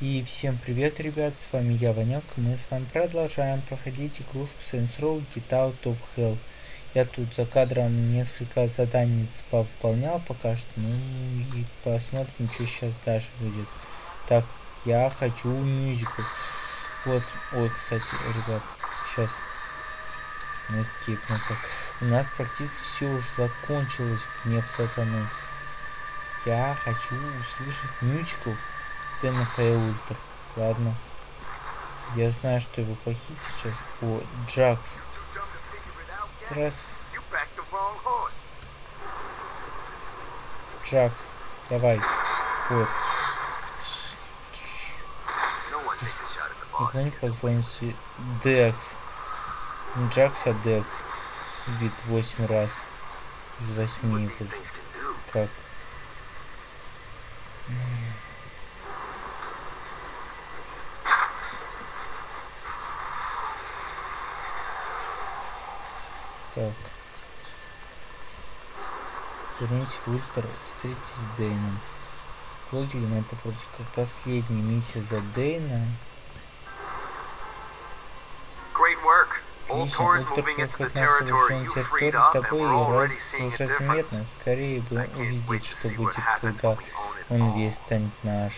И всем привет, ребят, с вами я, Ванек, мы с вами продолжаем проходить игрушку Saints Row Get Out of Hell. Я тут за кадром несколько заданий повыполнял пока что, ну и посмотрим, что сейчас дальше будет. Так, я хочу мюзикл. Вот, ой, кстати, ребят, сейчас Escape назад. У нас практически все уже закончилось, гнев сатаны. Я хочу услышать мюзикл Стэна Ультра. Ладно. Я знаю, что его похитить сейчас. О, Джакс. Раз. Джакс, давай. Вот. Никто не позвонит Декс. Не Джакс, а Декс. Вид 8 раз. Из 8 Как? Так. Вернитесь в Ультра, встретитесь с Дэйном. Логин это вроде как последняя миссия за Дэйна. Отлично, Ультра проходит на освобожденную территорию тобой и радость уже заметно. Скорее бы увидеть, что будет, когда он весь станет наш.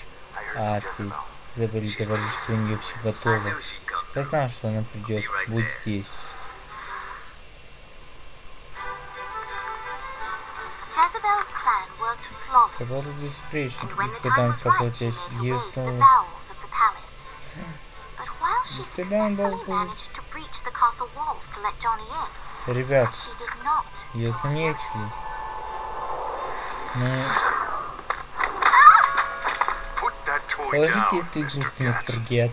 А ты, Изабель говорит, что у нее все готово. Я знал, что она придет. Будь здесь. Собор когда он свободен, ее снова... Когда он должен Ребят, ее заметили. Ну... Положите эту игрушку на фургет.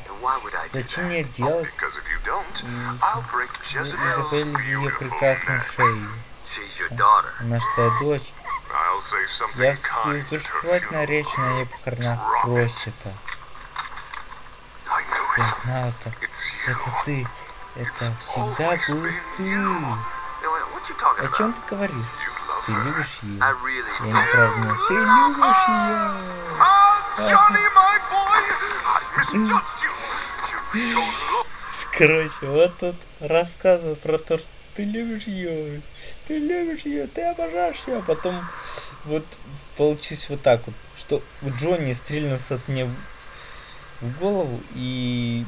Зачем мне делать? Изабель ее прекрасную шею. Она что, дочь? Я в душевательную речь на ее похоронах Просита. Я знал это. Это ты. Это всегда был ты. О чем ты говоришь? Ты любишь ее? Я не правда. Ты любишь ее. Короче, вот тут рассказываю про то, что ты любишь ее, ты любишь ее, ты обожаешь ее, а потом вот получилось вот так вот, что у Джонни стрельнулся от мне в голову и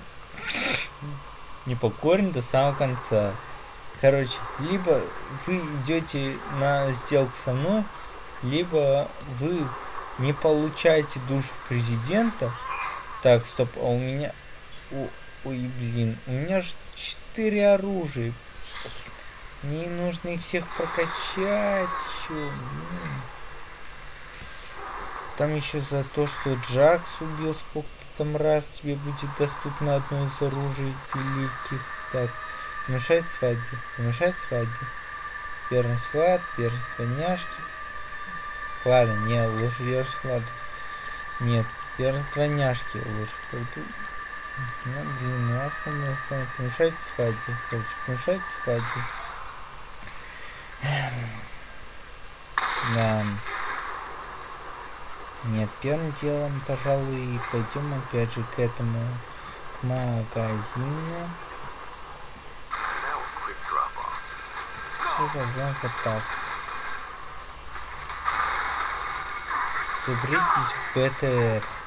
не покорен до самого конца. Короче, либо вы идете на сделку со мной, либо вы не получаете душу президента. Так, стоп, а у меня... О, ой, блин, у меня же четыре оружия. Мне нужно их всех прокачать еще. Там еще за то, что Джакс убил сколько-то там раз тебе будет доступно одно из оружий великих. Так, помешать свадьбе, помешать свадьбе. Верность Влад, верность двойняшки. Ладно, не, лучше верность Владу. Нет, верность двойняшки лучше пойду. Ну, блин, ну основное основное. Помешать свадьбе. Короче, помешать свадьбе. Да. Нет, первым делом, пожалуй, пойдем опять же к этому к магазину. Возьмем вот так. Заберитесь в БТР.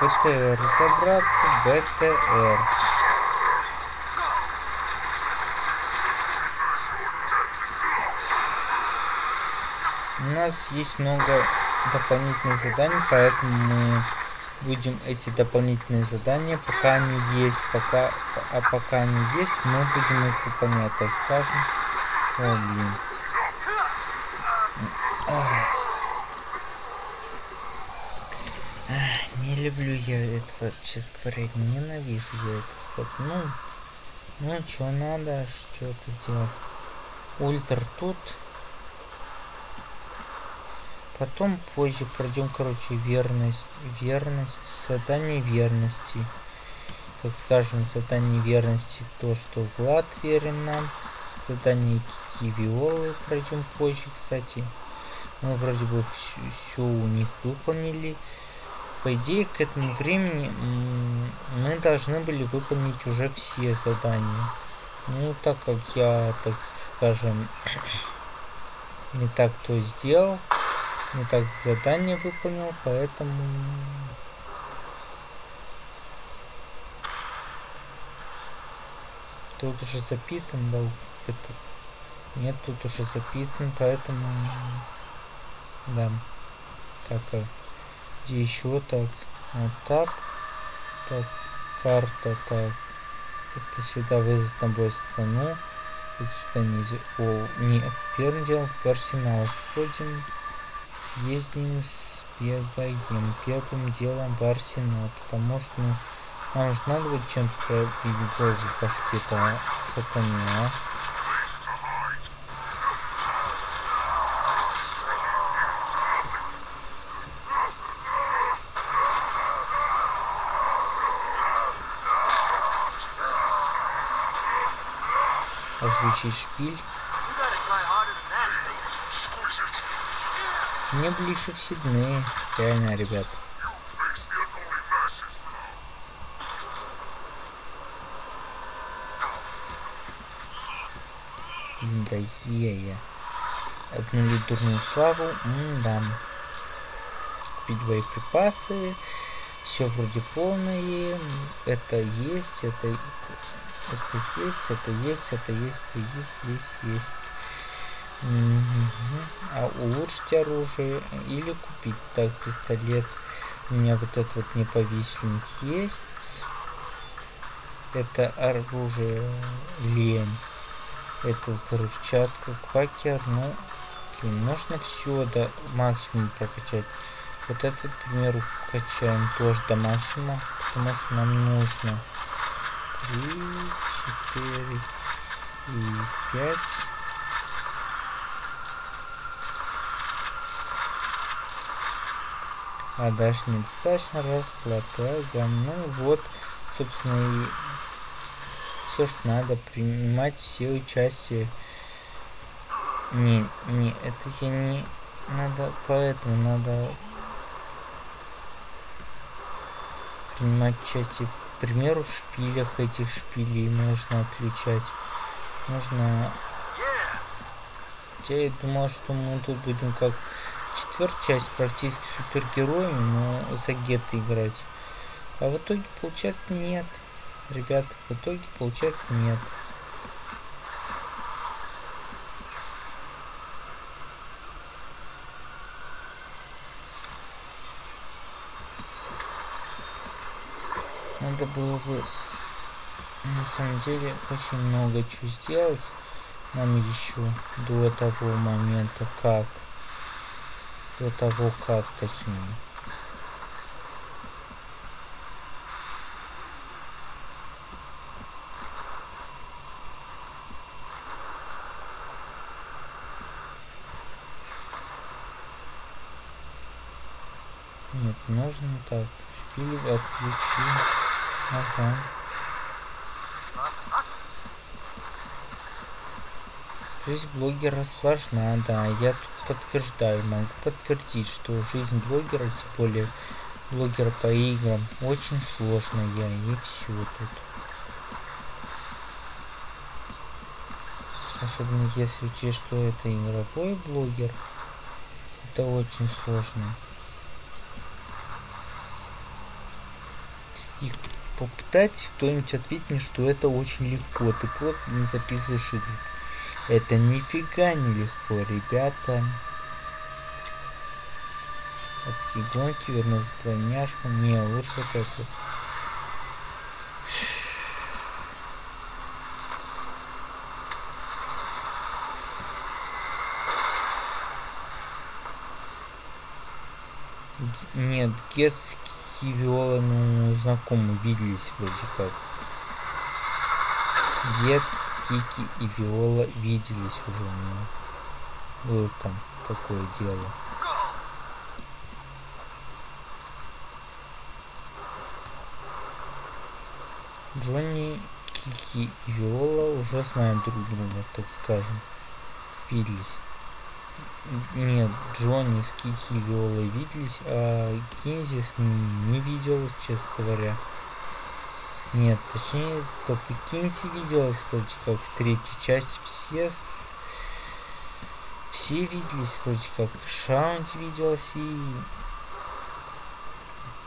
БТР. Разобраться БТР. У нас есть много дополнительных заданий, поэтому мы будем эти дополнительные задания, пока они есть, пока, а пока они есть, мы будем их выполнять, так скажем. О, блин. Ах. Не люблю я этого, честно говоря, ненавижу я это. Ну, ну, что надо, что-то делать. Ультр тут. Потом позже пройдем, короче, верность, верность, задание верности. Так скажем, задание верности то, что Влад верен нам. Задание Кивиолы пройдем позже, кстати. Мы вроде бы все у них выполнили. По идее, к этому времени мы должны были выполнить уже все задания. Ну, так как я, так скажем, не так то сделал, не так задание выполнил, поэтому... Тут уже запитан был этот... Нет, тут уже запитан, поэтому... Да. Так, а где еще так? Вот так. Так, карта, так. Это сюда вызов на бой страну. Это сюда нельзя. О, не, первым делом в арсенал сходим. Съездим, сбегаем. Первым делом в арсенал. Потому что нам же надо будет чем-то пробить боже башки-то сатане, а. Отключить шпиль. Мне ближе в Сидней. Реально, ребят. Да е-е. Обнулить дурную славу. М-да. Купить боеприпасы. Все вроде полное. Это есть, это это есть, это есть, это есть, это есть, есть, есть. Угу. А улучшить оружие или купить. Так, пистолет. У меня вот этот вот неповисленник есть. Это оружие лень. Это взрывчатка, квакер. Ну, блин, нужно все до максимума прокачать. Вот этот, к примеру, качаем тоже до максимума, потому что нам нужно три, четыре и пять. А дальше недостаточно расплата. Ага, ну вот, собственно, и все, что надо, принимать все участие. Не, не, это я не... Надо, поэтому надо принимать участие в к примеру, в шпилях этих шпилей можно отключать. Можно... Хотя я думал, что мы тут будем как четвертая часть практически супергероями, но за гетто играть. А в итоге получается нет. Ребят, в итоге получается нет. Надо было бы на самом деле очень много чего сделать нам еще до того момента как до того как точнее Нет, нужно так. Шпиль отключить. Ага. Жизнь блогера сложна, да. Я тут подтверждаю, могу подтвердить, что жизнь блогера, тем более блогера по играм, очень сложная. И все тут. Особенно если учесть, что это игровой блогер. Это очень сложно. И попытайтесь кто-нибудь ответить мне, что это очень легко. Ты просто не записываешь игру. Это нифига не легко, ребята. Адские гонки, вернуть двойняшку. Не, лучше вот это. Нет, Гет с Виола, ну, знакомы, виделись вроде как. Гет, Кики и Виола виделись уже, ну, было там такое дело. Джонни, Кики и Виола уже знают друг друга, так скажем. Виделись. Нет, Джонни с Кики и Виолой виделись, а Кинзи с ними не виделась, честно говоря. Нет, точнее, стоп, и Кинзи виделась вроде как в третьей части. Все все виделись вроде как. Шаунти виделась и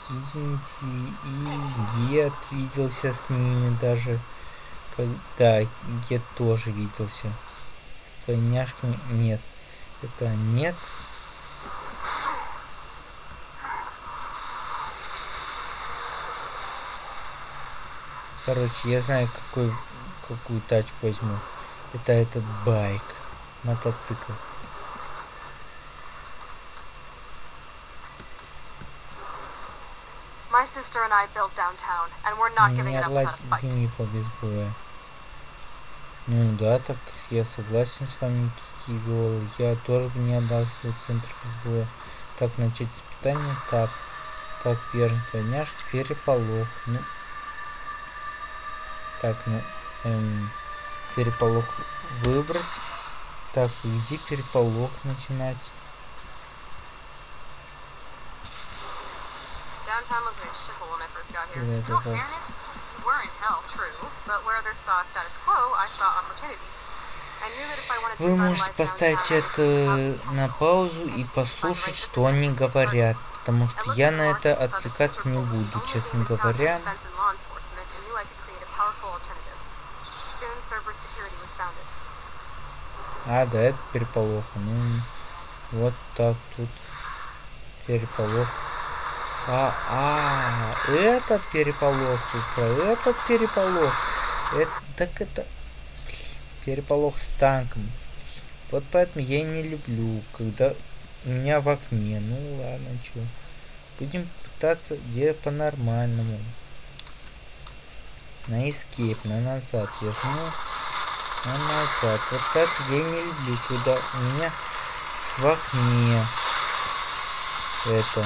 Кинти и Гет виделся с ними даже. Когда Гет тоже виделся. С двойняшками нет. Это нет. Короче, я знаю, какой, какую тачку возьму. Это этот байк. Мотоцикл. My sister and I built downtown, and we're not giving it up without a fight. Ну да, так я согласен с вами, Кикивиол. Я тоже бы не отдал свой центр безбоя. Так, начать испытание. Так. Так, верно, двойняшка, переполох. Ну. Так, ну. Эм, переполох выбрать. Так, иди переполох начинать. Downtown was a shithole when I first got here. In all fairness, you were in hell, true, but where others saw status quo, I saw opportunity. Вы можете поставить это на паузу и послушать, что они говорят, потому что я на это отвлекаться не буду, честно говоря. А, да, это переполох. Ну, вот так тут переполох. А, а, этот переполох, этот переполох. Это, так это переполох с танком. Вот поэтому я не люблю, когда у меня в окне. Ну ладно, чё. Будем пытаться делать по-нормальному. На escape, на назад. Я жму на назад. Вот так я не люблю, когда у меня в окне это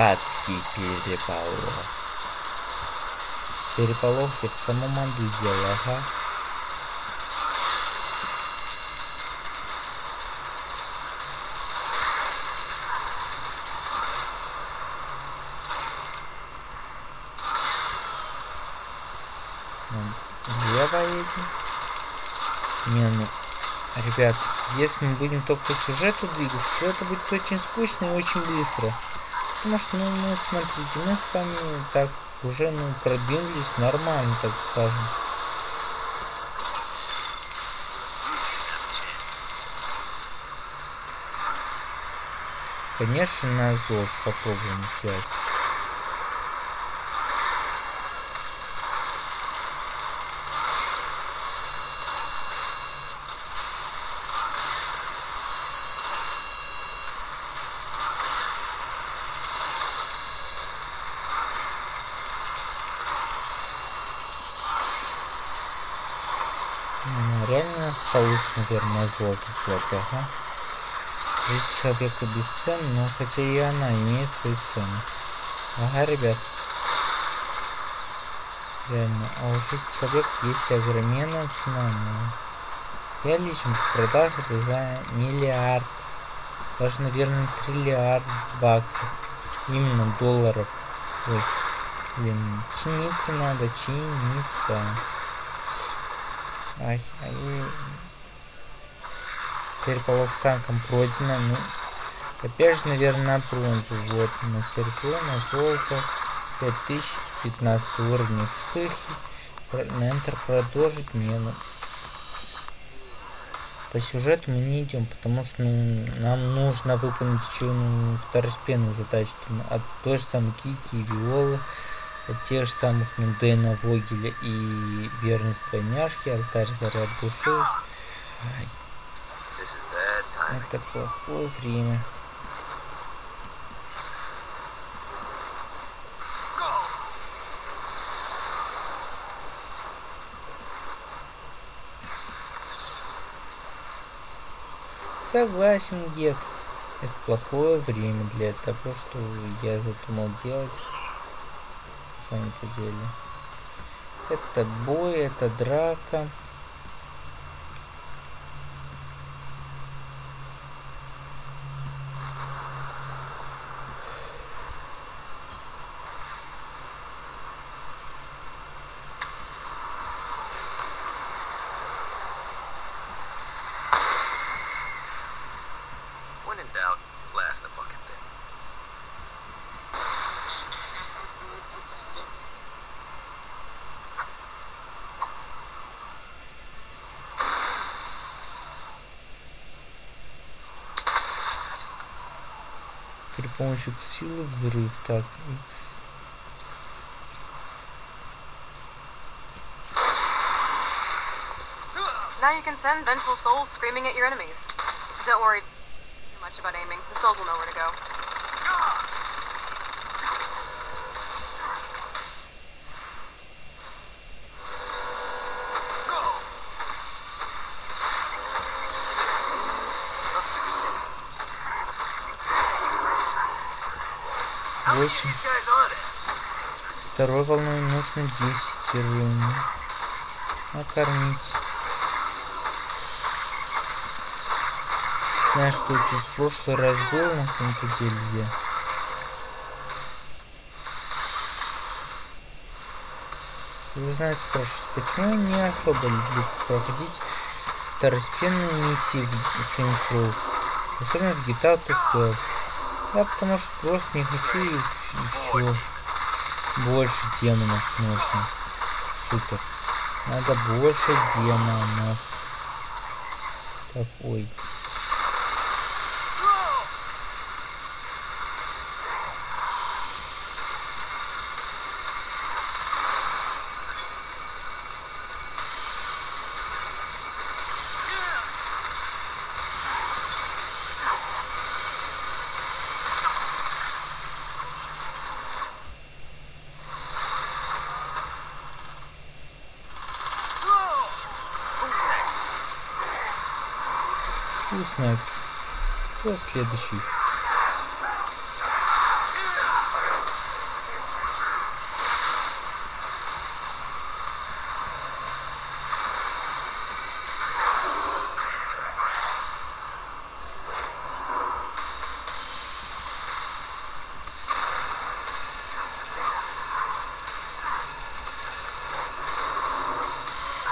Адский переполох. Переполох я в самом аду сделал, ага. Едем. Не, ну, ребят, если мы будем только по сюжету двигаться, то это будет очень скучно и очень быстро. Потому что, ну, мы, смотрите, мы с вами так уже, ну, продвинулись нормально, так скажем. Конечно, на зов попробуем взять. Наверное, золото сделать, ага. Жизнь человека бесценна, но хотя и она имеет свою цену. Ага, ребят. Реально, а у жизни человека есть огроменная цена, но... Я лично продал за миллиард, даже, наверное, триллиард баксов. Именно долларов. Ой, блин, чиниться надо, чиниться. Ай, ай. Переполох с танком пройдено. Ну, опять же, наверное, на бронзу. Вот, на серебро, на золото. 5015 уровень вспыхи. На Enter продолжить. Не, ну. по сюжету мы не идем, потому что ну, нам нужно выполнить еще ну, второстепенные задачи. Там, от той же самой Кики и Виолы, от тех же самых ну, Дэна Вогеля и верность двойняшки, алтарь заряд души. Это плохое время. Согласен, дед. Это плохое время для того, что я задумал делать. На самом-то деле. Это бой, это драка. помощью силы взрыв. Так, X. Now you can send vengeful souls screaming at your enemies. Don't worry too much about aiming. The souls will know where to go. Восемь. Второй волной нужно 10 рвений. Накормить. Знаешь, что это в прошлый раз было на самом-то деле? Где? Вы знаете, спрашиваете, почему я не особо люблю проходить второстепенные миссии в Saints Row? Особенно в GTA 12. Да, потому что просто не хочу еще больше демонов нужно. Супер. Надо больше демонов. Так, ой. Снайпс. Кто следующий?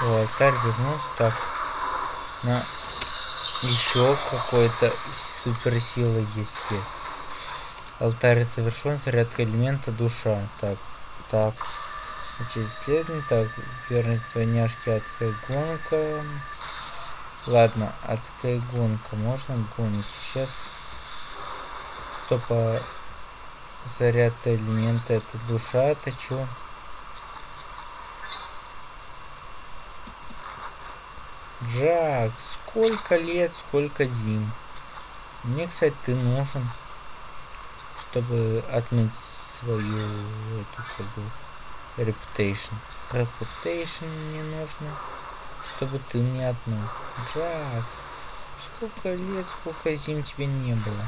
О, алтарь вернулся так. На еще какой-то суперсила есть. Алтарь совершен, зарядка элемента душа. Так, так. Значит, исследование. Так, верность двойняшки, адская гонка. Ладно, адская гонка. Можно гонить. Сейчас. Стопа. Зарядка элемента это душа. Это что? Джак, сколько лет, сколько зим. Мне, кстати, ты нужен, чтобы отмыть свою эту как бы, reputation. Reputation мне нужно, чтобы ты мне одну. Джак, сколько лет, сколько зим тебе не было.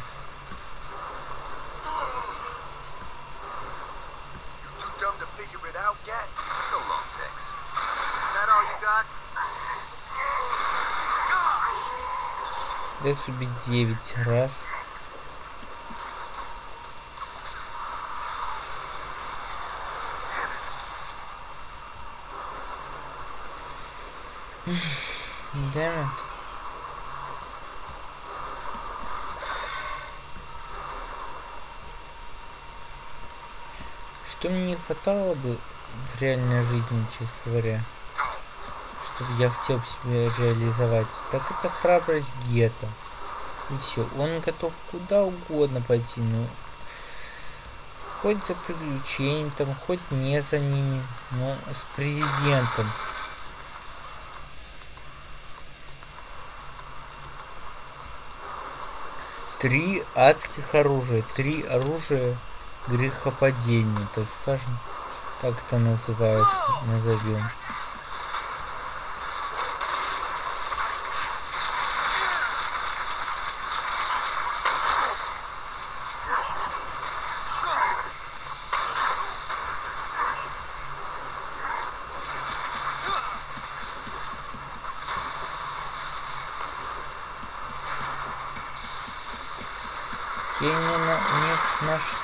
Декс убить 9 раз. Damn Что мне не хватало бы в реальной жизни, честно говоря, я хотел себе реализовать, так это храбрость Гета. И все, он готов куда угодно пойти, но хоть за приключениями, там, хоть не за ними, но с президентом. Три адских оружия, три оружия грехопадения, так скажем, как это называется, назовем.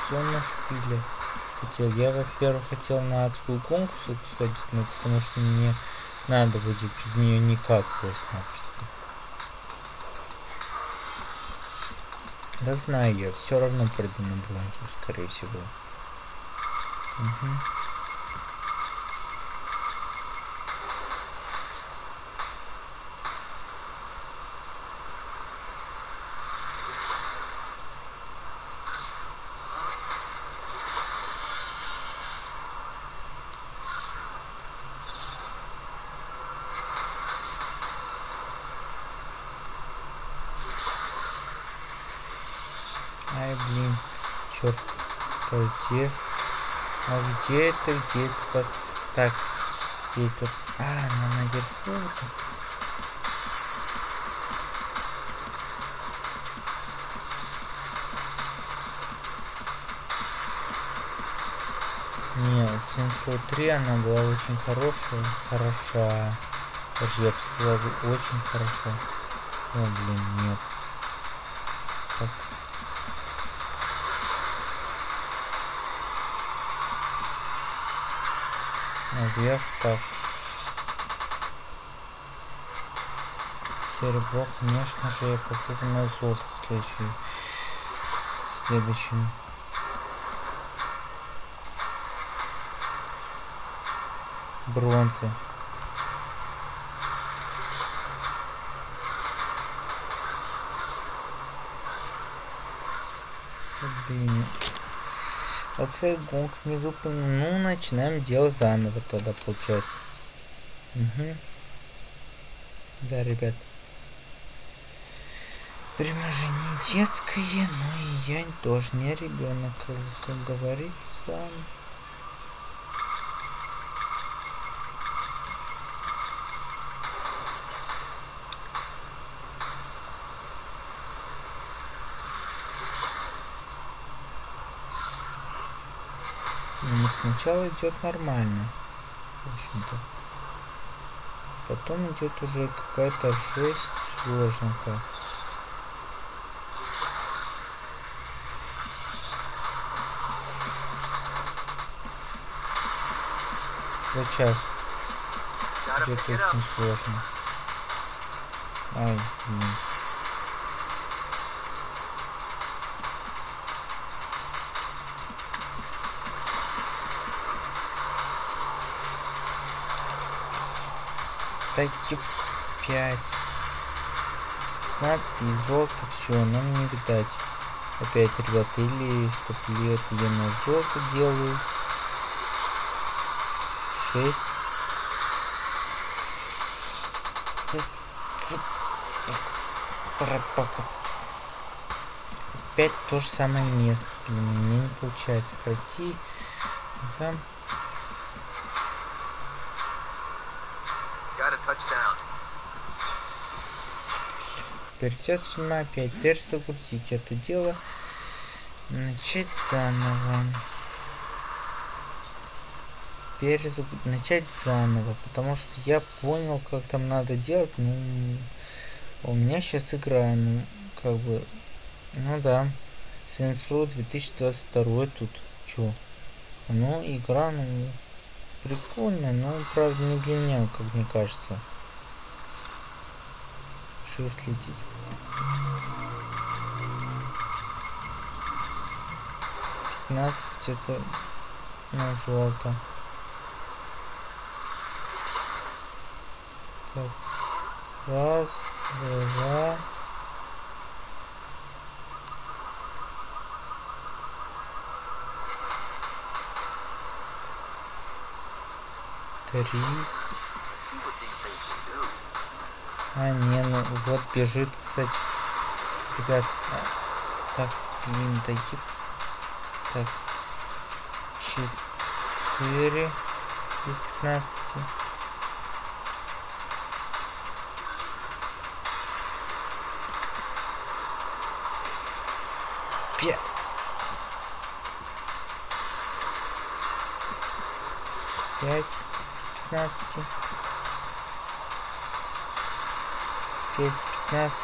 все на шпиле хотел. Я, во-первых, хотел на адскую конкурс сходить, но потому что мне надо будет без нее никак просто-напросто. Да знаю я, все равно приду на бронзу, скорее всего. Угу. Где? А где это? Где это? Пос... Так, где это? А, она наверху. Не, Saints Row 3 она была очень хорошая, хороша. Даже я бы сказал, очень хорошо. О, блин, нет. Наверх так. Серебро конечно же я попробую на золото следующий следующим бронзы блин Оцей гонг не выполнен. Ну, начинаем делать заново тогда, получается. Угу. Да, ребят. Время же не детское, но и я тоже не ребенок, как говорится. Сначала идет нормально. В общем-то. Потом идет уже какая-то жесть сложненькая. Вот сейчас. Идет очень сложно. Ай, блин. Статью 5. 15 и золото, все, нам не видать. Опять, ребят, или стоп лет я на золото делаю. 6. Опять то же самое место. Блин, мне не получается пройти. Ага. Придется опять перезагрузить это дело. Начать заново. Перезаг... Начать заново. Потому что я понял, как там надо делать. Ну, у меня сейчас игра, ну, как бы, ну да. Row 2022 тут. Чё? Ну, игра, ну, прикольная, но, правда, не для меня, как мне кажется. Shift летит. 15 это на золото. Так. Раз, два. Три. А, не, ну вот бежит, кстати. Ребят, а, так, блин, да еб... Так, 4 из 15. Пе... Пять из 15. через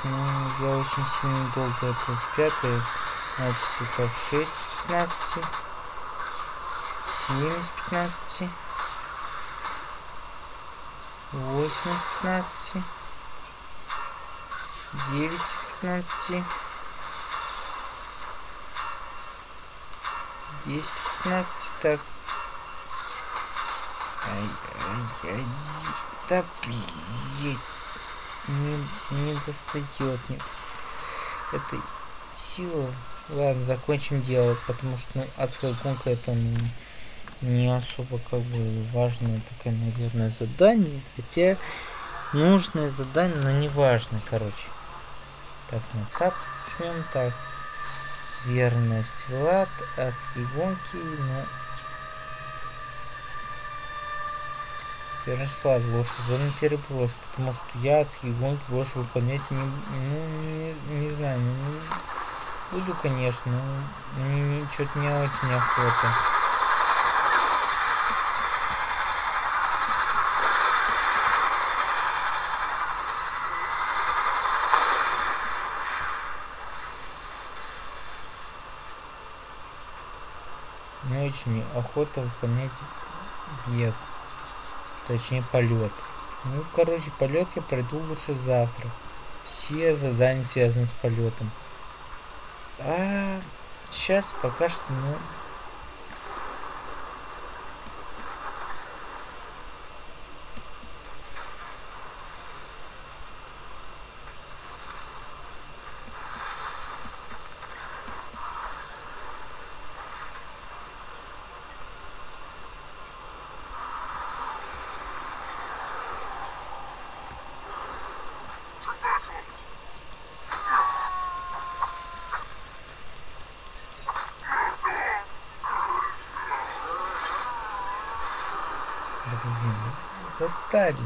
ну я очень сильно долго это спрятаю. Значит, так 6 с 15. 7 с 15. 8 с 15. 9 15. 10 15. Так. Ай-яй-яй. Да блин не, не достает не, этой силы. Ладно, закончим дело, потому что ну, адская гонка это ну, не особо как бы важное такое, наверное, задание. Хотя нужное задание, но не важно, короче. Так, на тап жмем так. Верность Влад, адские гонки, но Ярослав, зону переброс, потому что я адские гонки больше выполнять не, ну, не, не знаю, ну, не буду, конечно, но мне не, что-то не очень охота. Не очень охота выполнять бег. Точнее полет. Ну, короче, полет я пройду лучше завтра. Все задания связаны с полетом. А сейчас пока что, ну, блин, достали.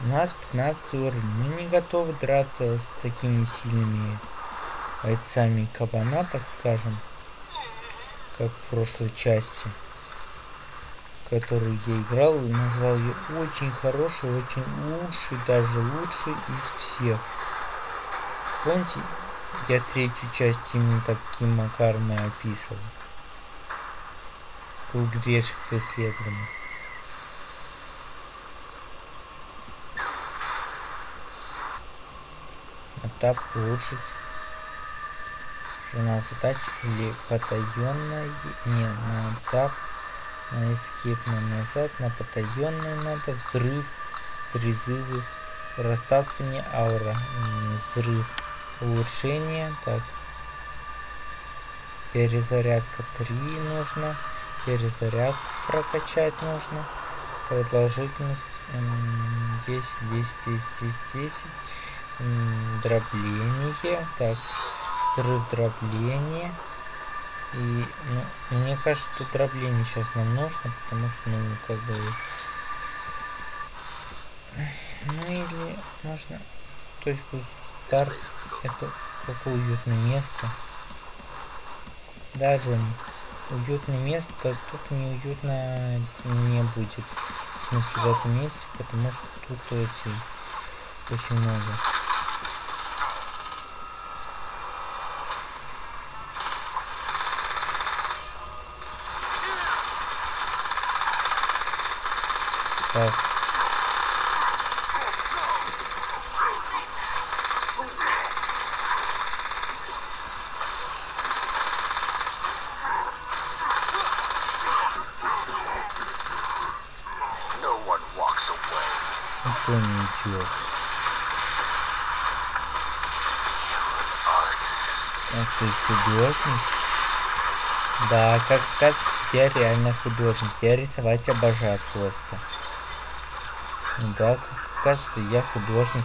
У нас 15 уровень. Мы не готовы драться с такими сильными бойцами кабана, так скажем. Как в прошлой части. Которую я играл и назвал ее очень хорошей, очень лучшей, даже лучшей из всех. Помните, я третью часть именно таким макаром и описывал. Круг грешных исследований. Этап улучшить. Жена задач или потаенная. Не, на этап. На эскип на назад. На потаенную надо. Взрыв. Призывы. Расталкивание аура. Взрыв. Улучшение. Так. Перезарядка 3 нужно. Перезаряд прокачать нужно. Продолжительность 10, 10, 10, 10, 10. Дробление. Так. Взрыв дробления. И ну, мне кажется, что дробление сейчас нам нужно, потому что, ну, как бы... Ну или можно точку старт. Это какое уютное место. Да, Джонни уютное место, тут неуютно не будет. В смысле в этом месте, потому что тут эти очень много. Так. Да, как раз я реально художник. Я рисовать обожаю просто. Да, как раз я художник.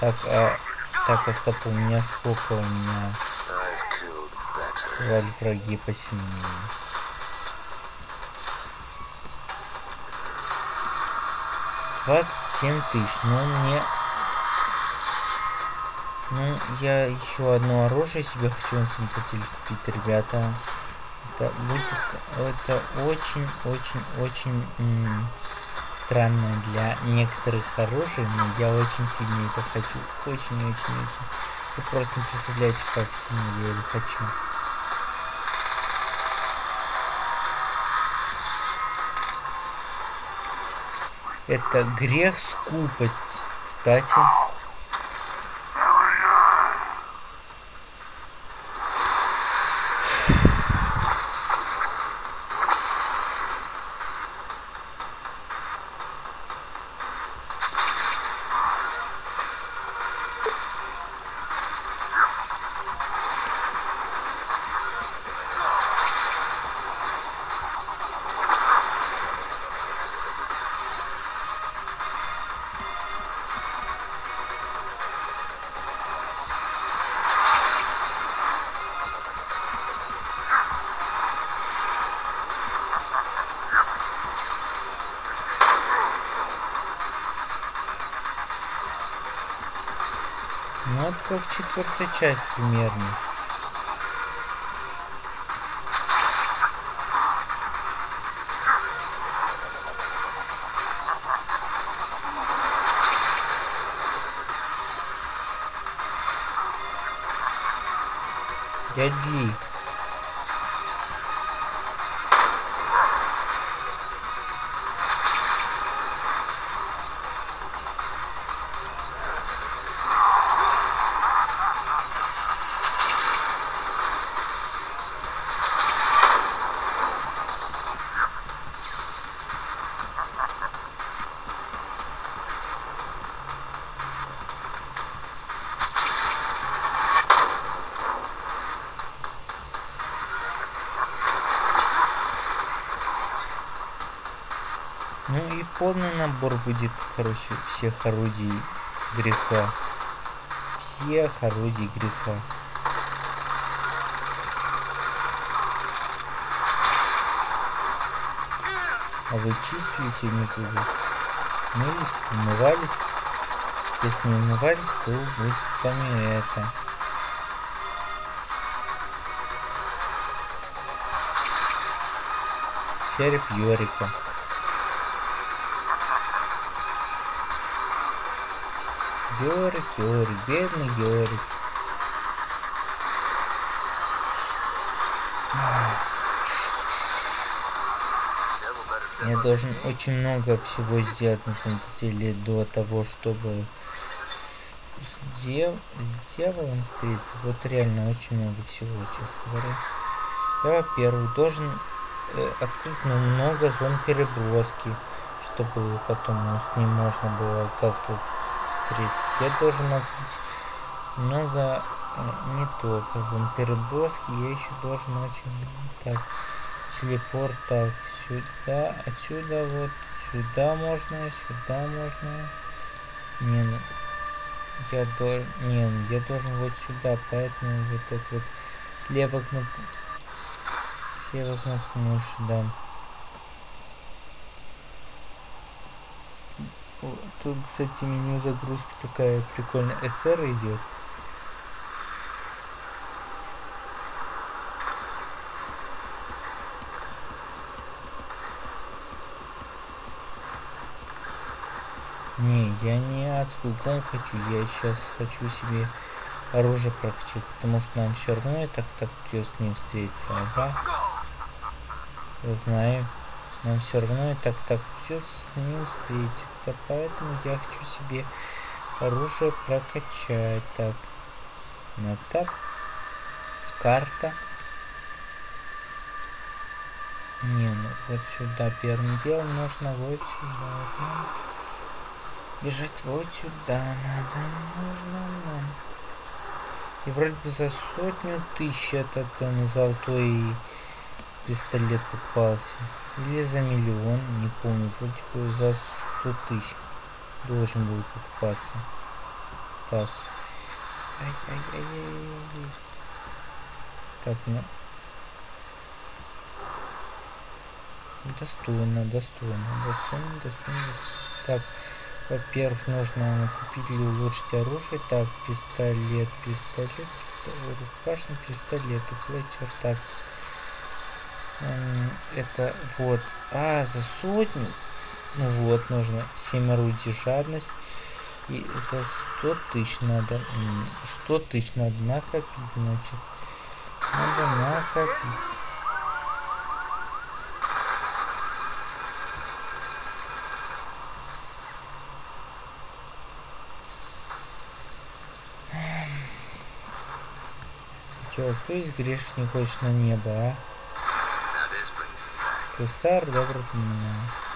Так, а, так, а стоп, у меня сколько у меня валь враги посильнее. Двадцать семь тысяч. Ну, мне... Ну, я еще одно оружие себе хочу на самом купить, ребята. Это будет... Это очень-очень-очень странно для некоторых оружий, но я очень сильно это хочу. Очень-очень-очень. Вы просто не представляете, как сильно я это хочу. Это грех скупость, кстати. Четвертая часть примерно. Набор будет, короче, всех орудий греха. Всех орудий греха. А вы числите внизу? Мылись, умывались? Если не умывались, то будет с вами это. Череп Йорика. Йорик, Йорик, бедный step Я должен очень много всего сделать на самом деле до того, чтобы с, дев- с дьяволом встретиться. Вот реально очень много всего, честно говоря. Я, во-первых, должен э, открыть много зон переброски, чтобы потом ну, с ним можно было как-то встретиться. Я должен открыть много э, не только зон переброски, я еще должен очень так телепорт так сюда отсюда вот сюда можно сюда можно. Не ну, я должен не ну, я должен вот сюда поэтому вот это вот левая кнопка левая кнопка мыши да тут кстати меню загрузки такая прикольная ср идет Не, я не адскую гон хочу, я сейчас хочу себе оружие прокачать, потому что нам все равно и так так с ним встретиться, ага. Я знаю. Нам все равно и так так с ним встретиться, поэтому я хочу себе оружие прокачать. Так. На так. Карта. Не, ну вот сюда первым делом нужно вот сюда. да. Бежать вот сюда надо, нужно нам. И вроде бы за сотню тысяч этот э, золотой пистолет попался. Или за миллион, не помню, вроде бы за сто тысяч должен был покупаться. Так. Ай-ай-ай-ай. Так, ну. Достойно, достойно, достойно, достойно. Так, во-первых, нужно купить или улучшить оружие. Так, пистолет, пистолет, пистолет, рукашный пистолет и флетчер. Так, это вот. А, за сотню. Ну вот, нужно 7 орудий жадность. И за 100 тысяч надо... 100 тысяч надо накопить, значит. Надо накопить. Чё, кто из не хочет на небо, а? Крестар, добрый меня.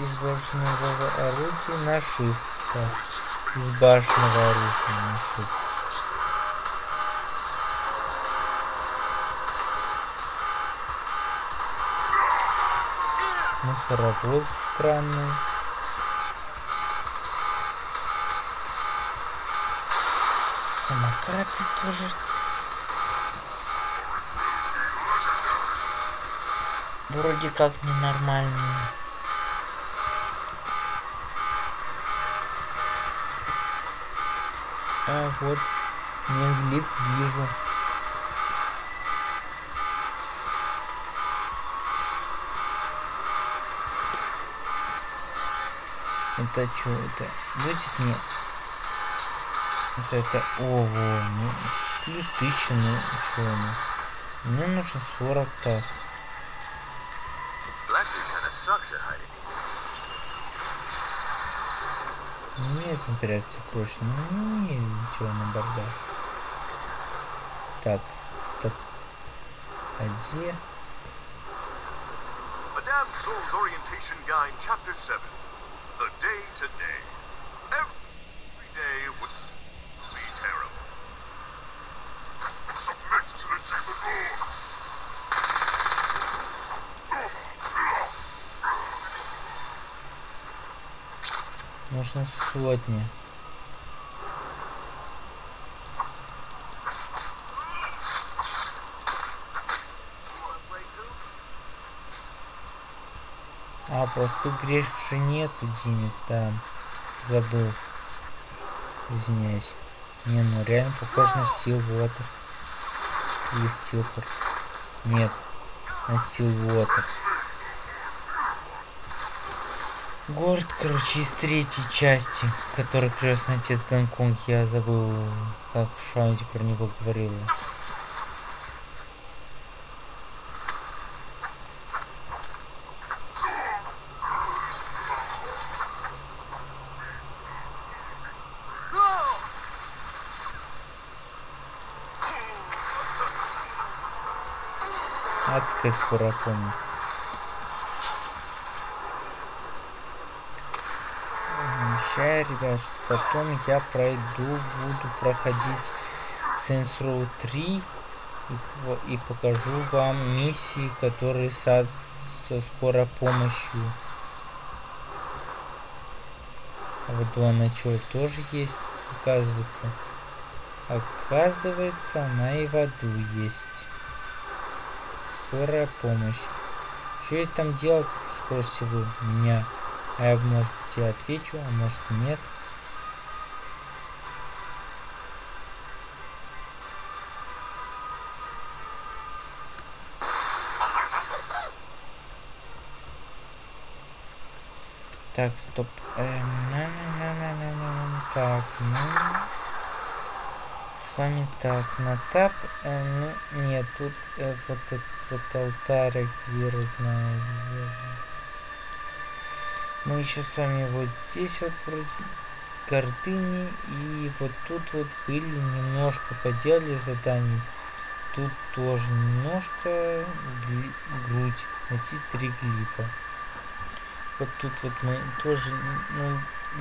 из башенного орудия на shift. Из башенного орудия на shift. Мусоровоз странный. Самокаты тоже вроде как ненормальные. А вот, неглиф вижу. Это что это? Будет мне? Это ого, ну плюс тысяча, ну что ну. Мне нужно 40 так. Нет, имперация крошь. Ну, не, ничего на бардак. Так, стоп. А где? Madame Soul's Orientation Guide, Chapter 7. The Day to Нужно сотни. А, просто грех же нету денег там. Забыл. Извиняюсь. Не, ну реально похож на стил Water. Или Стилпорт. Нет. На стил Water. Город, короче, из третьей части, который крестный отец Гонконг, я забыл, как Шаунти про него говорила. Адская скоро помню. Ребят, что потом я пройду, буду проходить Saints Row 3 и, и покажу вам миссии, которые со, со скорой помощью. А вот она что, тоже есть, оказывается. Оказывается, она и в аду есть. Скорая помощь. Что я там делать, спросите вы меня? А я, может я отвечу, а может нет. Так, стоп. Эм, на -на -на -на -на -на. Так, ну... С вами так, на тап. Э, ну, нет, тут э, вот это вот алтарь активировать на... Мы еще с вами вот здесь вот вроде гордыни и вот тут вот были немножко поделали заданий. Тут тоже немножко грудь. Найти три глифа. Вот тут вот мы тоже ну,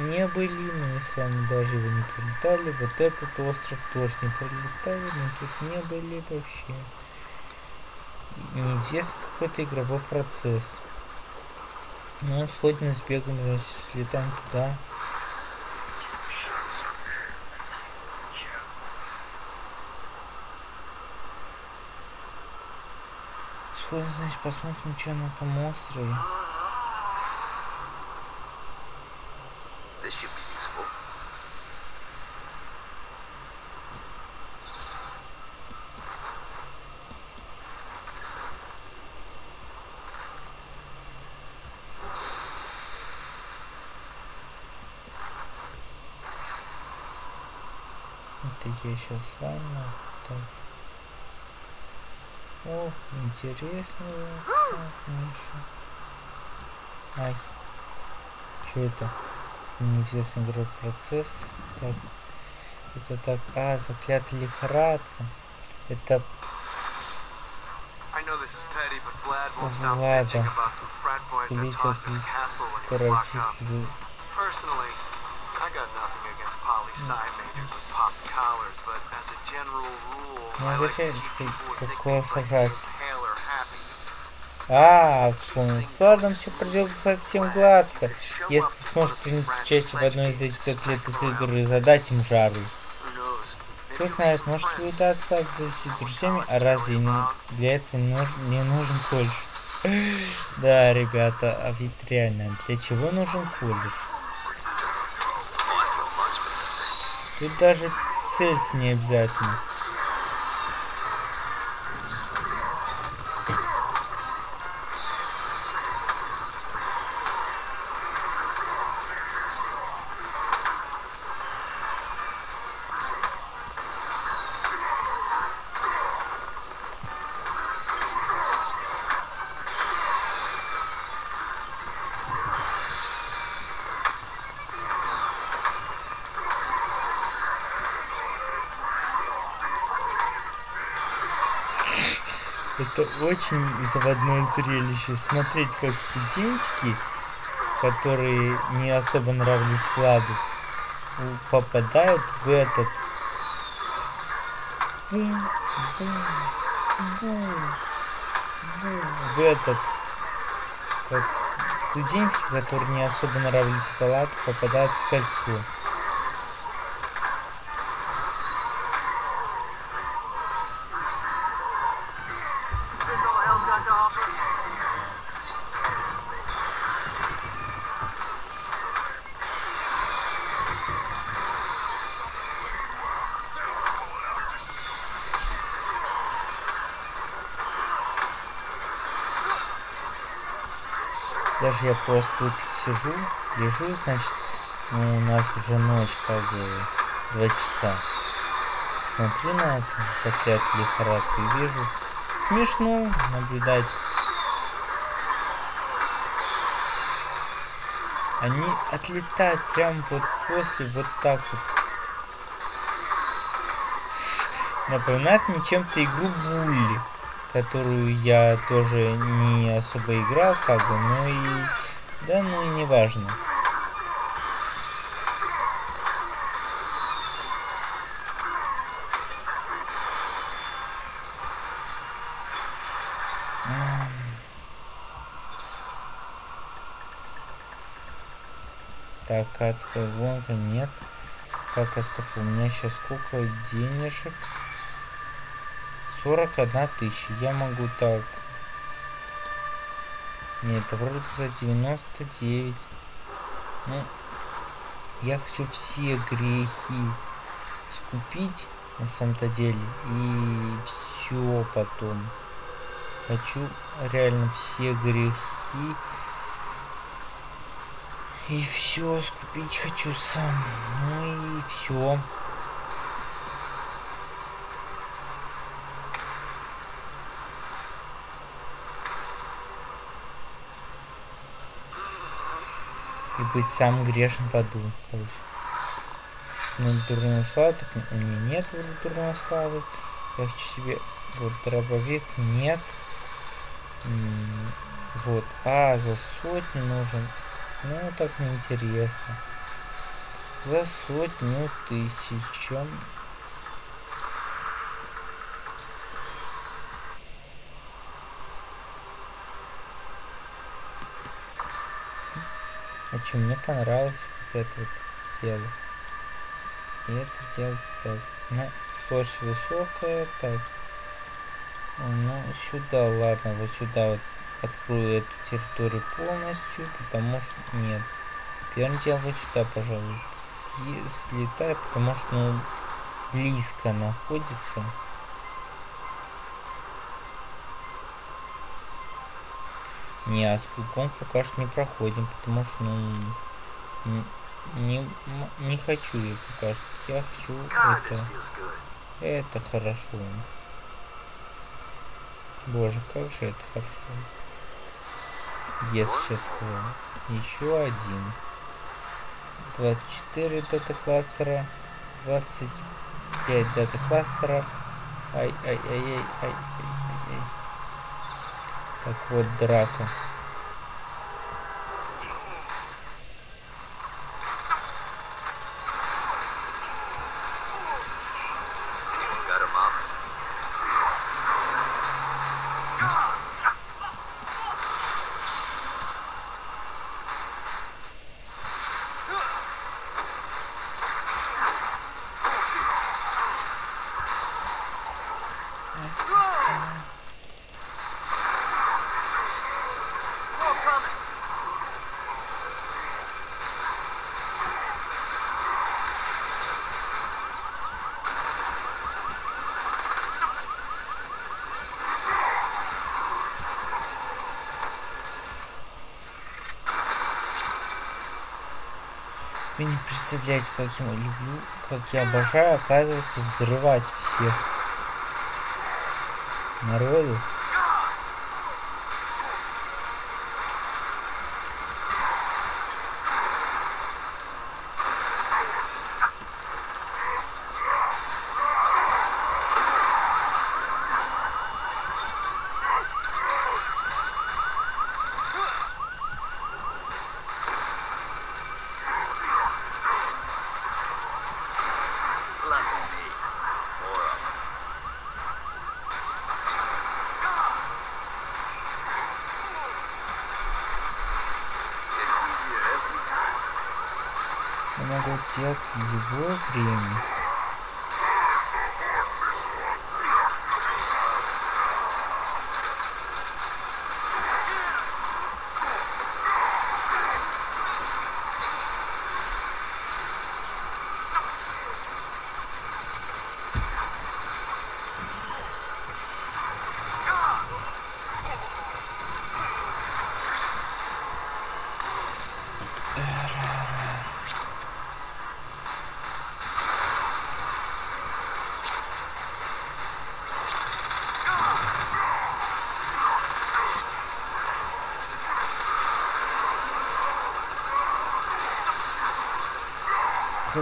не были, мы с вами даже его не пролетали. Вот этот остров тоже не пролетали, мы тут не были вообще. Неизвестно какой-то игровой процесс. Ну, сходим, сбегаем, значит, слетаем туда. Сходим, значит, посмотрим, что на том острове. Я сейчас сам так. Ох, интересно. Ай. Что это? Неизвестный игровой процесс. Так. Это так. А, заклятая лихорадка. Это Влада. locked up. прочистили. Personally, I got nothing against poli sci majors Ну, зачем такое сажать? А, вспомнил. С Ладом все пройдет совсем гладко. Если ты сможешь принять участие в одной из этих заклятых игр и задать им жару. Кто знает, может вы удастся завести друзьями, а разве не- для этого не нуж- не нужен колледж? Да, ребята, а ведь реально, для чего нужен колледж? Тут даже цель не обязательно. Очень заводное зрелище. Смотреть, как студентики, которые не особо нравились Владу, попадают в этот... В этот... Как студентики, которые не особо нравились Владу, попадают в кольцо. Я просто тут сижу, лежу, значит, ну, у нас уже ночь, как бы, два часа. Смотрю на это, заклятую лихорадку и вижу, смешно наблюдать. Они отлетают прям вот после вот так вот. Напоминает мне чем-то игру Булли, которую я тоже не особо играл, как бы, но и... Да, ну и не важно. Так, адская гонка, нет. Так, а стоп, у меня сейчас сколько денежек? 41 тысяча. Я могу так. Нет, это вроде за 99. Ну, я хочу все грехи скупить на самом-то деле. И все потом. Хочу реально все грехи. И все скупить хочу сам. Ну и все. Быть самым грешным в аду, короче. Ну, дурную славу, так у меня нет дурной славы. Я хочу себе вот дробовик, нет. Вот, а, за сотню нужен. Ну, так неинтересно. За сотню тысяч. А что, мне понравилось вот это вот дело. И это дело так. Ну, сложность высокая, так. Ну, сюда, ладно, вот сюда вот открою эту территорию полностью, потому что нет. Первым делом вот сюда, пожалуй, слетаю, потому что ну, близко находится. Не, а скулком пока что не проходим, потому что, ну, не, не хочу я пока что. Я хочу это. Это хорошо. Боже, как же это хорошо. Yes, сейчас. Еще один. 24 дата кластера. 25 дата кластеров. Ай, ай, ай, ай, ай, ай, ай. Так вот, драка. Представляете, как я люблю, как я обожаю, оказывается, взрывать всех народу. Делать в любое время.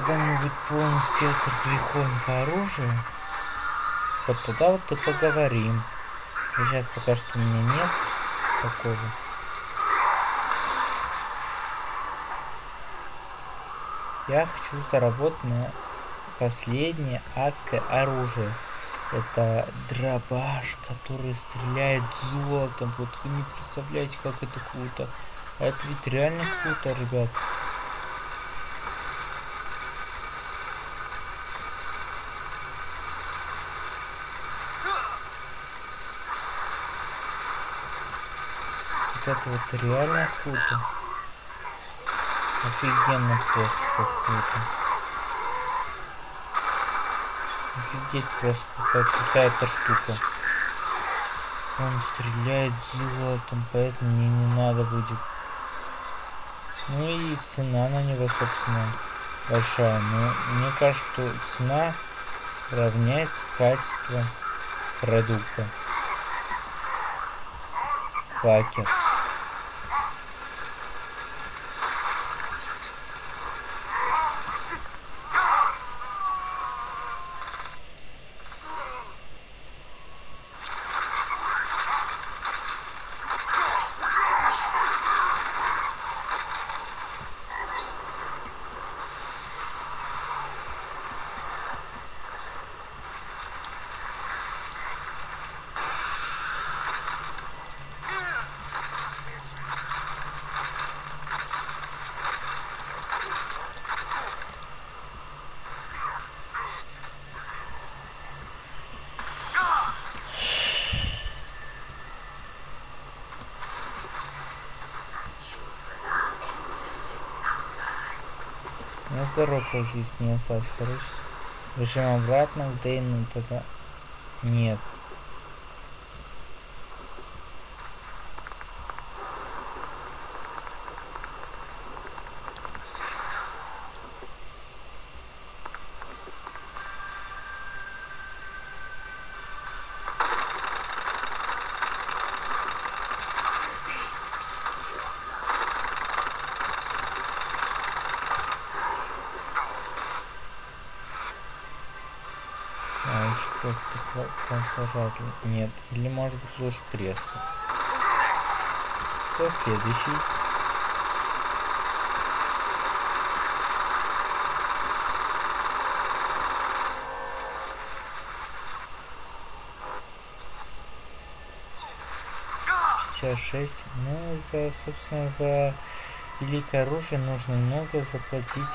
Когда-нибудь полный спектр греховного оружия, вот тогда вот и поговорим. Сейчас пока что у меня нет такого. Я хочу заработать на последнее адское оружие. Это дробаш, который стреляет золотом. Вот вы не представляете, как это круто. А это ведь реально круто, ребят. Вот реально круто. Офигенно просто круто. Офигеть просто какая-то штука. Он стреляет золотом, поэтому мне не надо будет. Ну и цена на него, собственно, большая. Но мне кажется, что цена равняется качеству продукта. Факер. Ну, зароков здесь не осталось, короче. Бежим обратно к Дейну, тогда... Нет. А, лучше конфлажатель. Нет. Или может быть лучше кресло. Кто следующий? Шесть. Ну, за, собственно, за великое оружие нужно много заплатить.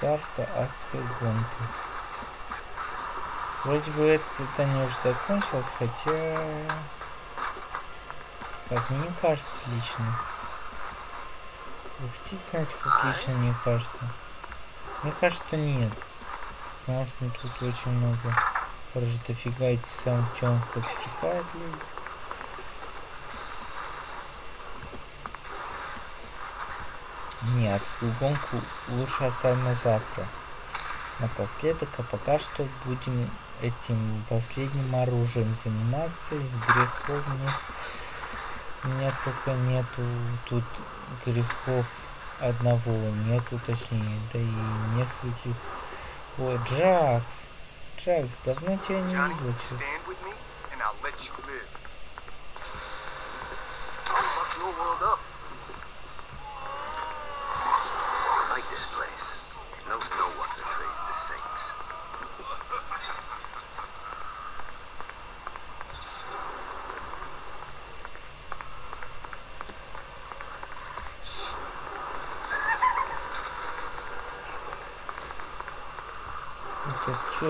Старта адской гонки. Вроде бы это задание уже закончилось, хотя... Как мне кажется лично. Вы хотите знать, как лично мне кажется? Мне кажется, что нет. Потому что тут очень много... Короче, дофига эти самых темных подстрекает люди. Нет, гонку лучше оставим на завтра. Напоследок, а пока что будем этим последним оружием заниматься из грехов нет. Меня только нету тут грехов одного, нету точнее, да и нескольких. О, Джакс! Джакс, давно тебя не видел, чё?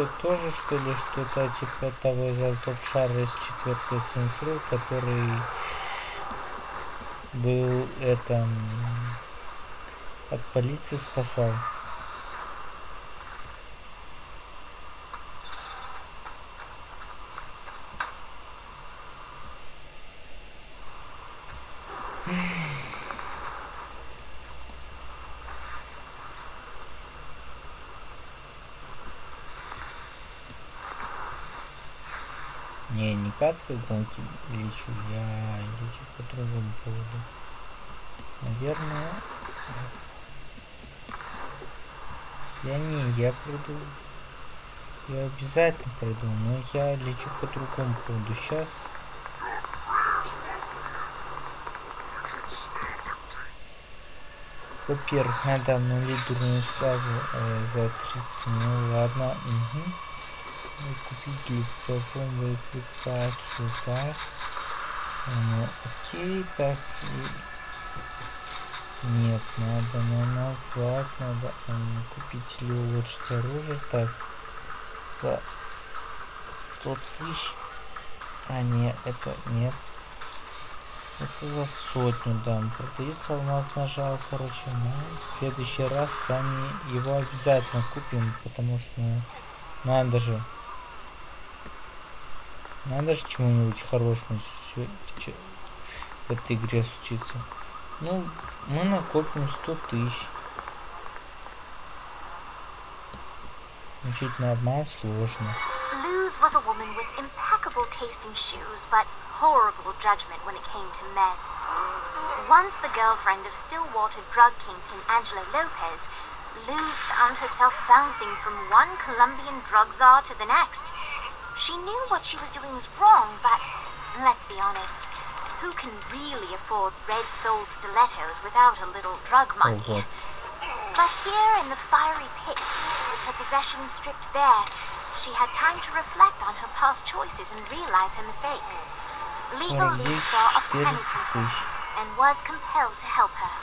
Что, тоже что ли что-то типа того золотого шара из четвертой Сенсру, который был это м, от полиции спасал. Не, не к адской гонке лечу, я лечу по другому поводу. Наверное... Я не, я приду. Я обязательно приду, но я лечу по другому поводу. Сейчас. Во-первых, надо обнулить дурную славу э, за 300. Ну ладно. Угу. Ну, купить липтофон, выкрикацию, так. Ну, окей, так. Нет, надо на назад, надо м, купить или улучшить оружие. Так. За 100 тысяч. А, нет, это нет. Это за сотню дам. Продается алмазная жало, короче. Ну, в следующий раз с вами его обязательно купим, потому что ну, надо же. Надо же чему-нибудь хорошему сё- чё- в этой игре случиться. Ну, мы накопим 100 тысяч. Учить на обман сложно. Luz was a woman with impeccable taste in shoes, but horrible judgment when it came to men. Once the girlfriend of Stillwater drug kingpin Angelo Lopez, Luz found herself bouncing from one Colombian drug czar to the next. She knew what she was doing was wrong, but let's be honest, who can really afford red-soled stilettos without a little drug money? Oh, but here in the fiery pit, with her possessions stripped bare, she had time to reflect on her past choices and realize her mistakes. Legal we saw a penitent and was compelled to help her.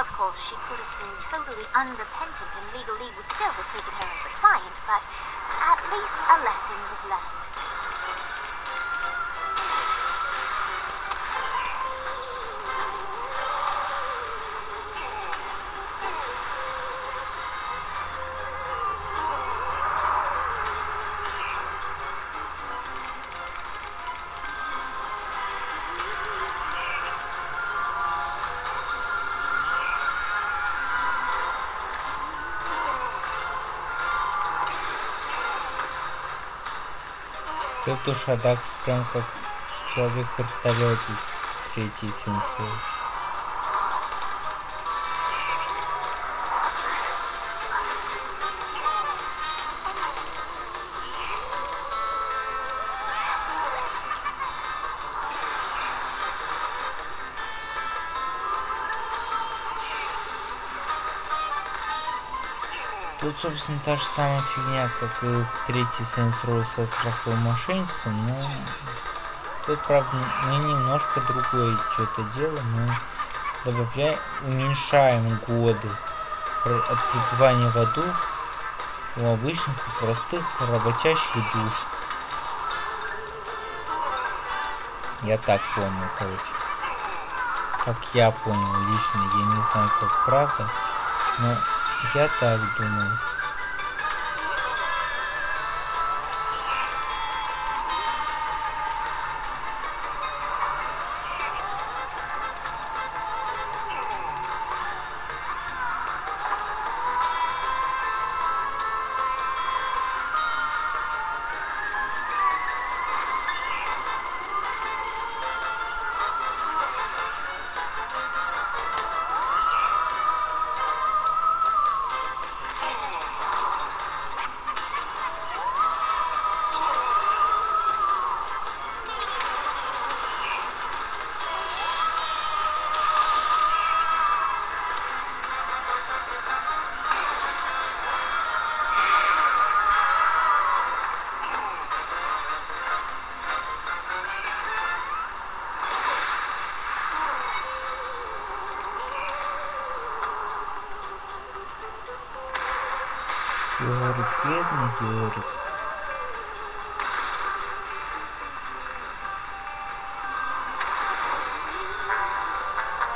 Of course, she could have been totally unrepentant and legally would still have taken her as a client, but at least a lesson was learned. Тут уж Адакс прям как человек вертолет из третьей сенсей. Собственно, та же самая фигня, как и в третьей Saints со страховым мошенничеством, но тут, правда, мы немножко другое что-то делаем, мы добавляем, уменьшаем годы от в аду у обычных простых работящих душ. Я так понял, короче. Как я понял лично, я не знаю, как правда, но я так думаю.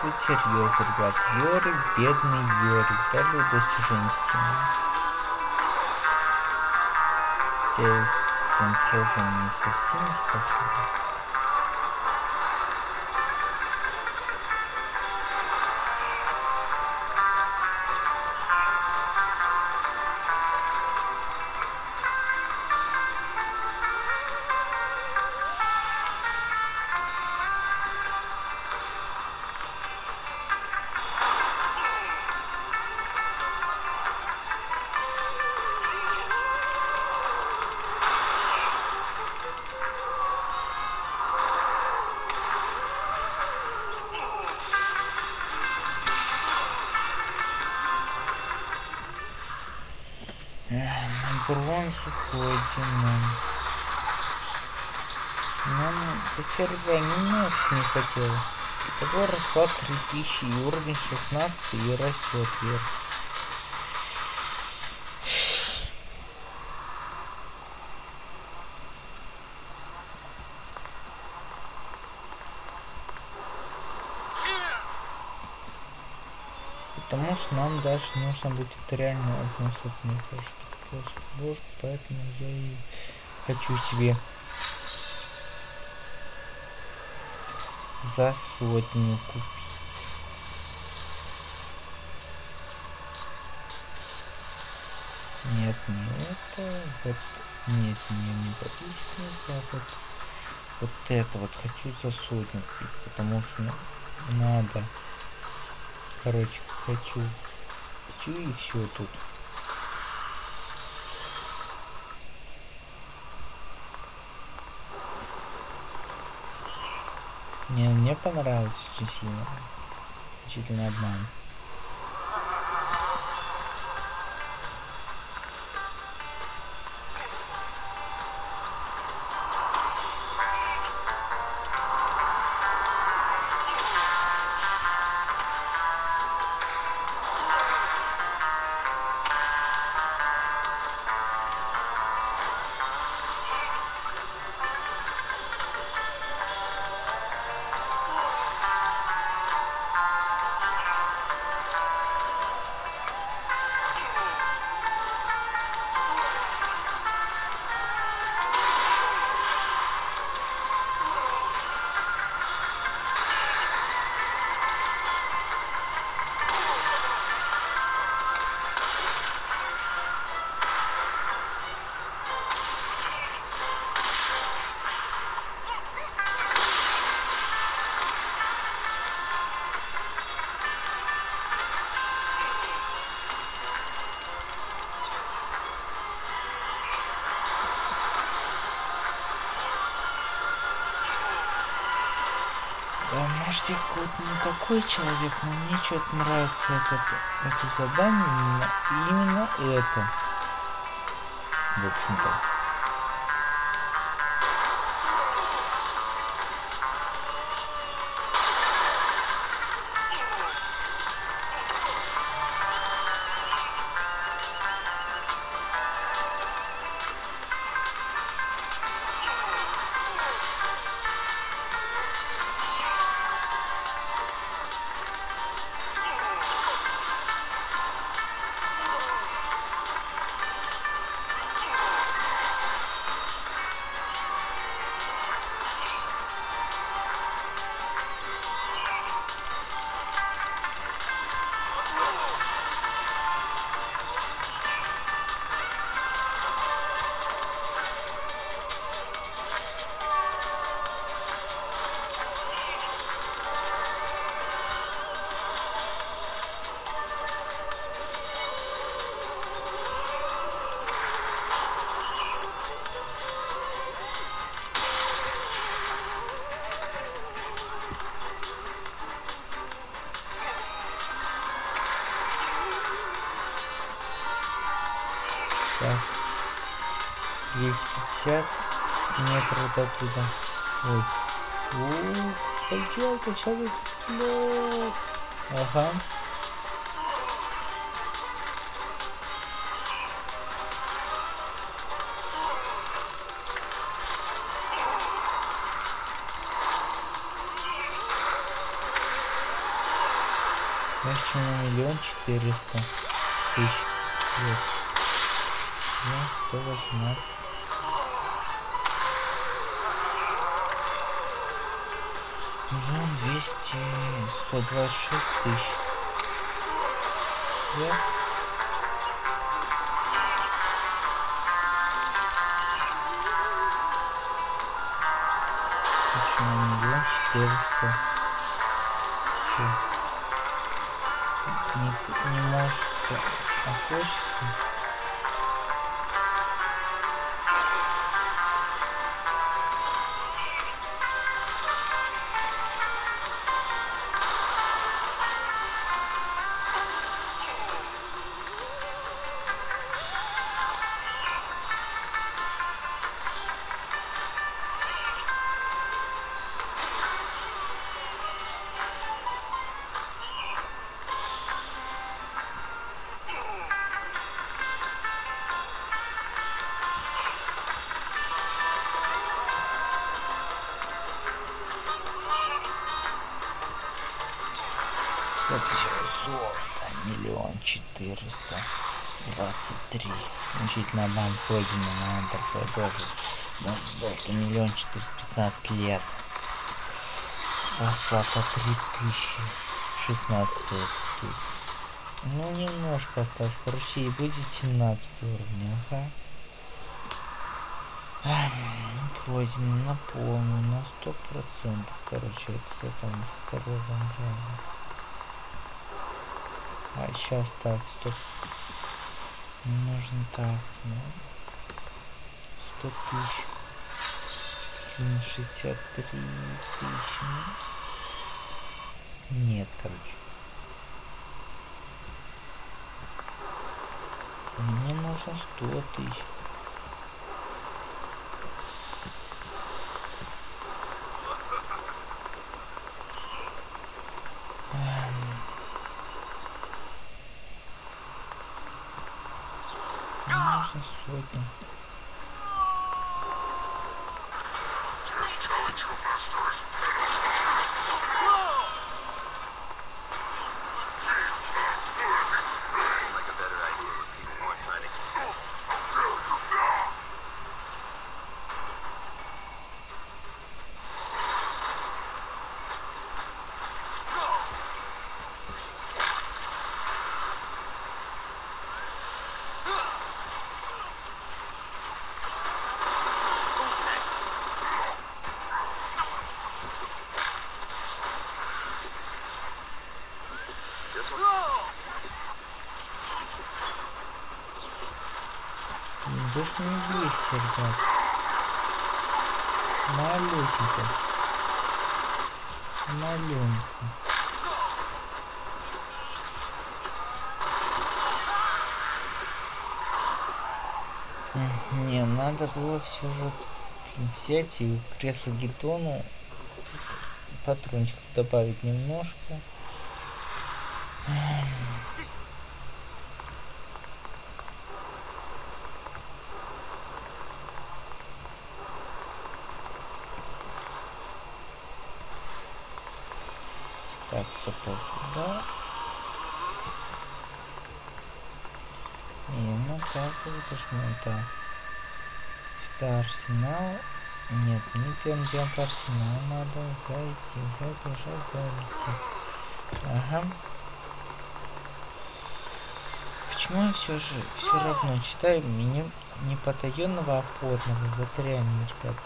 Тут серьезно, ребят. Йорик, бедный Йорик. Дали достижение стены. Здесь сложение со Steam спрашиваю. Сервера немножко не хотелось. Такой расклад 3000 и уровень 16 и растет вверх. Потому что нам дальше нужно будет реально одну сотню боже, поэтому я и хочу себе за сотню купить. Нет, не это, вот, нет, не, не подписчик, а вот, вот это вот хочу за сотню купить, потому что, надо. Короче, хочу. Хочу и все тут. Не, мне понравилось очень сильно. Учительный обман. Я какой-то не такой человек, но мне что-то нравится этот, это задание, именно, именно это. В общем-то. 250 метров до туда. Ой. Ух, поделка, человек. Ага. На миллион четыреста 126 тысяч. Я... Почему миллион четыреста? Не, не может, а хочется. Обман пройдено на Enter тоже. Да, золото миллион четыреста пятнадцать лет. Расплата три тысячи шестнадцать. Ну, немножко осталось. Короче, и будет 17 уровня. Ага. Пройдено на полную, на сто процентов. Короче, это с этого, со второго раза. А сейчас так, стоп. Нужно так, ну, 100 тысяч. 63 тысячи. Нет, короче. Мне нужно 100 тысяч. Нужно ребят. Малюсенько. Маленько. Не, надо было все же взять и кресло гидону патрончиков добавить немножко. Так, сапог, да. Не, ну так это ж ну да. Сюда арсенал. Нет, мне первым делом арсенал надо зайти, забежать, залететь. Ага. Почему я все же все равно читаю меню не потаенного, а подного? Вот реально, ребят.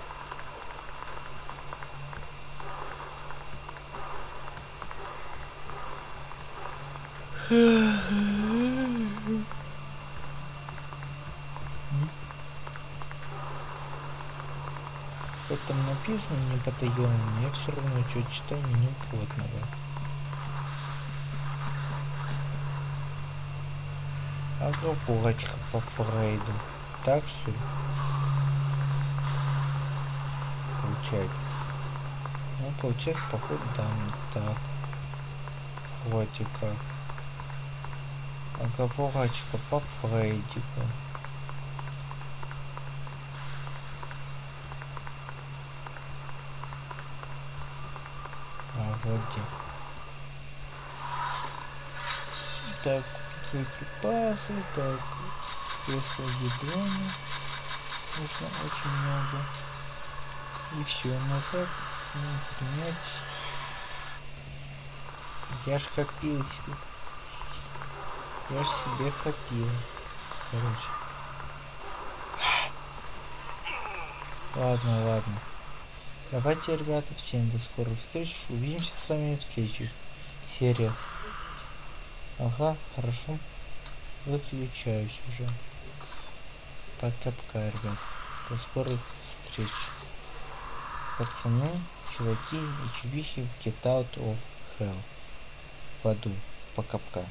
Хоть там написано не потаенного, но я все равно что читаю меню подного. Оговорочка по Фрейду. Так что ли? Получается. Ну, получается, походу, да, так. Вроде как. Оговорочка по Фрейдику. А, вроде. Так, боеприпасы, так, кресло ядрена. Нужно очень много. И все, назад ну, принять. Я ж копил себе. Я ж себе копил. Короче. Ладно, ладно. Давайте, ребята, всем до скорых встреч. Увидимся с вами в следующих сериях. Ага, хорошо. Выключаюсь уже. Пока-пока, ребят. До скорых встреч. Пацаны, чуваки и чувихи в Get Out of Hell. В аду. Пока-пока.